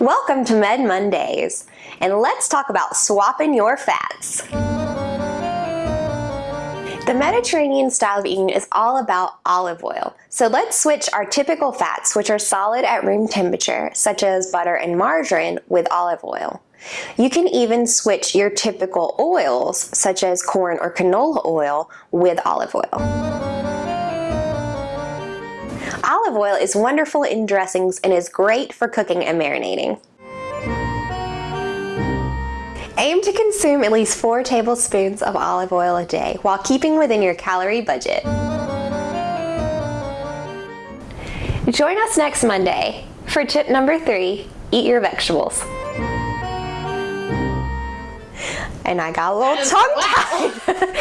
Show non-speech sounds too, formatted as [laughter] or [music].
Welcome to Med Mondays, and let's talk about swapping your fats. The Mediterranean style of eating is all about olive oil. So let's switch our typical fats, which are solid at room temperature, such as butter and margarine, with olive oil. You can even switch your typical oils, such as corn or canola oil, with olive oil. Olive oil is wonderful in dressings and is great for cooking and marinating. Aim to consume at least 4 tablespoons of olive oil a day while keeping within your calorie budget. Join us next Monday for tip number 3, eat your vegetables. And I got a little [laughs] tongue tied. [laughs]